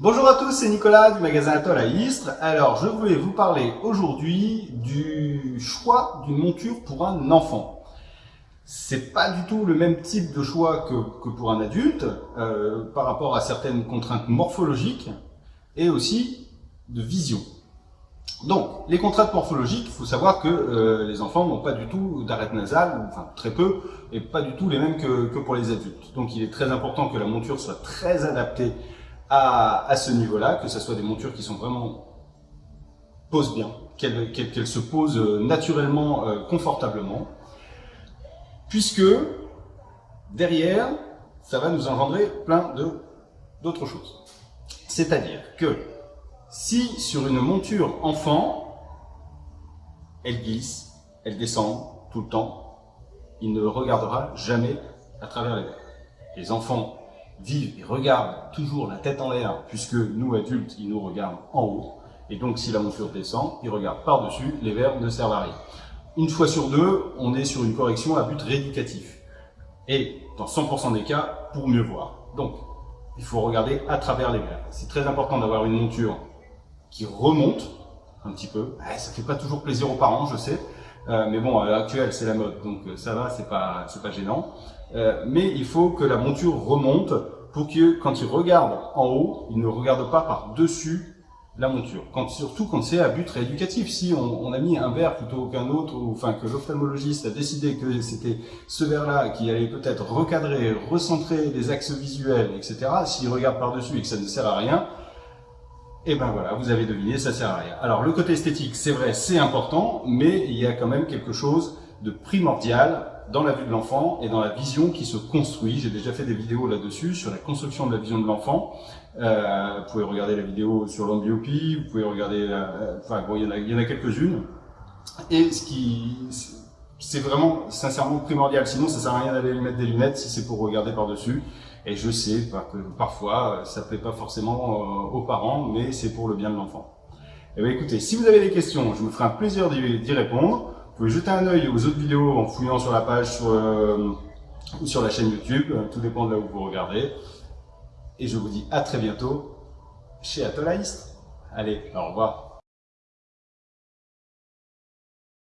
Bonjour à tous, c'est Nicolas du magasin Atoll à Istres. Alors, je voulais vous parler aujourd'hui du choix d'une monture pour un enfant. C'est pas du tout le même type de choix que, pour un adulte, euh, par rapport à certaines contraintes morphologiques et aussi de vision. Donc, les contraintes morphologiques, il faut savoir que euh, les enfants n'ont pas du tout d'arête nasale, enfin très peu, et pas du tout les mêmes que, que pour les adultes. Donc, il est très important que la monture soit très adaptée à, ce niveau-là, que ce soit des montures qui sont vraiment posent bien, qu'elles se posent euh, naturellement, euh, confortablement, puisque derrière, ça va nous engendrer plein d'autres choses. C'est-à-dire que si sur une monture enfant, elle glisse, elle descend tout le temps, il ne regardera jamais à travers les verres. Les enfants vivent et regardent toujours la tête en l'air, puisque nous, adultes, ils nous regardent en haut. Et donc, si la monture descend, ils regardent par-dessus, les verres ne servent à rien. Une fois sur deux, on est sur une correction à but rééducatif. Et dans 100% des cas, pour mieux voir. Donc, il faut regarder à travers les verres. C'est très important d'avoir une monture qui remonte un petit peu. Ça fait pas toujours plaisir aux parents, je sais. Euh, mais bon, à l'heure actuelle, c'est la mode, donc euh, ça va, c'est pas, pas gênant. Euh, mais il faut que la monture remonte pour que, quand il regarde en haut, il ne regarde pas par-dessus la monture. Quand, surtout quand c'est à but rééducatif. Si on, on, a mis un verre plutôt qu'un autre, ou enfin que l'ophtalmologiste a décidé que c'était ce verre-là qui allait peut-être recadrer, recentrer les axes visuels, etc. S'il regarde par-dessus et que ça ne sert à rien, et ben voilà, vous avez deviné, ça sert à rien. Alors le côté esthétique, c'est vrai, c'est important, mais il y a quand même quelque chose de primordial dans la vue de l'enfant et dans la vision qui se construit. J'ai déjà fait des vidéos là-dessus, sur la construction de la vision de l'enfant. Euh, vous pouvez regarder la vidéo sur l'ambiopie, vous pouvez regarder, euh, enfin bon, il y en a, a quelques-unes. Et ce qui, c'est vraiment sincèrement primordial. Sinon, ça sert à rien d'aller lui mettre des lunettes si c'est pour regarder par-dessus. Et je sais que parfois, ça plaît pas forcément euh, aux parents, mais c'est pour le bien de l'enfant. Eh bien écoutez, si vous avez des questions, je me ferai un plaisir d'y répondre. Vous pouvez jeter un œil aux autres vidéos en fouillant sur la page euh, ou sur la chaîne YouTube. Tout dépend de là où vous regardez. Et je vous dis à très bientôt chez Atolaïst. Allez, au revoir.